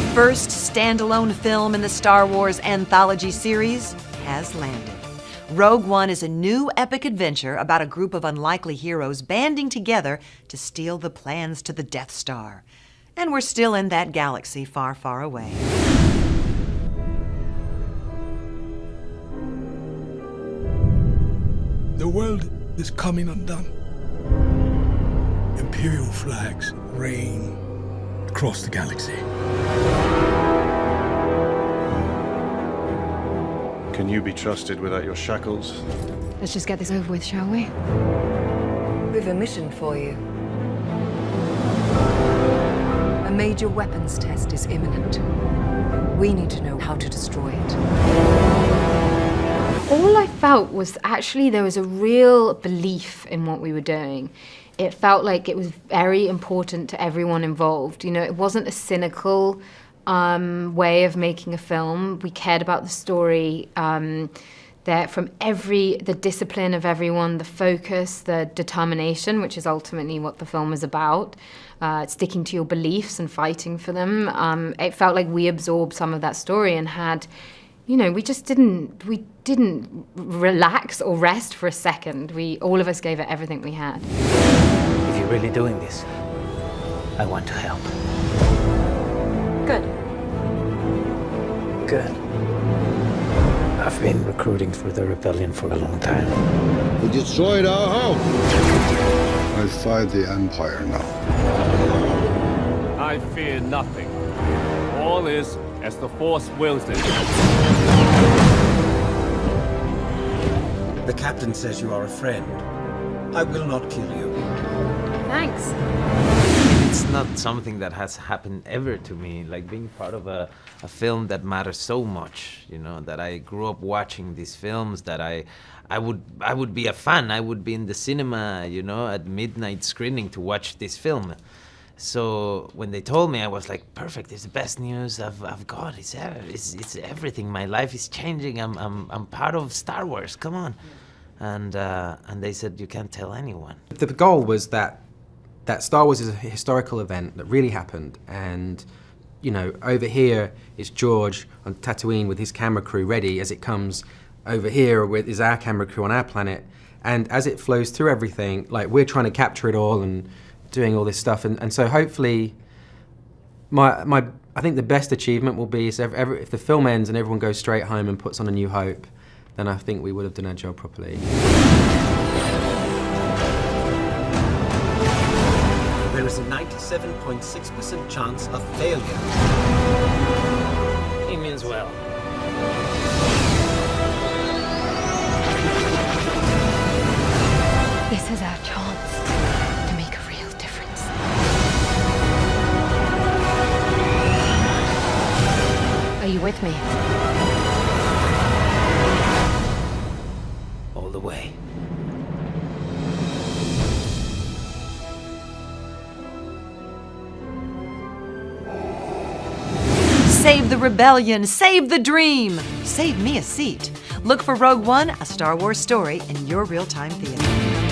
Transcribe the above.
first standalone film in the Star Wars anthology series has landed. Rogue One is a new epic adventure about a group of unlikely heroes banding together to steal the plans to the Death Star. And we're still in that galaxy far, far away. The world is coming undone. Imperial flags reign across the galaxy. Can you be trusted without your shackles? Let's just get this over with, shall we? We've a mission for you. A major weapons test is imminent. We need to know how to destroy it. All I felt was actually there was a real belief in what we were doing. It felt like it was very important to everyone involved. You know, it wasn't a cynical um, way of making a film. We cared about the story. Um, that from every the discipline of everyone, the focus, the determination, which is ultimately what the film is about, uh, sticking to your beliefs and fighting for them. Um, it felt like we absorbed some of that story and had, you know, we just didn't we didn't relax or rest for a second. We all of us gave it everything we had. If you're really doing this, I want to help. Good. Good. I've been recruiting for the rebellion for a long time. We destroyed our home. I fight the Empire now. I fear nothing. All is as the Force wills it. The captain says you are a friend. I will not kill you. Thanks. It's not something that has happened ever to me, like being part of a, a film that matters so much, you know, that I grew up watching these films, that I, I would, I would be a fan, I would be in the cinema, you know, at midnight screening to watch this film. So when they told me, I was like, perfect, it's the best news I've, I've got, it's, it's, it's everything, my life is changing, I'm, I'm, I'm part of Star Wars, come on. And, uh, and they said, you can't tell anyone. The goal was that that Star Wars is a historical event that really happened, and you know, over here is George on Tatooine with his camera crew ready as it comes over here with is our camera crew on our planet, and as it flows through everything, like we're trying to capture it all and doing all this stuff, and, and so hopefully, my my I think the best achievement will be if, if the film ends and everyone goes straight home and puts on a new hope, then I think we would have done our job properly. There is a 97.6% chance of failure. Are you with me? All the way. Save the rebellion, save the dream, save me a seat. Look for Rogue One, a Star Wars story in your real-time theater.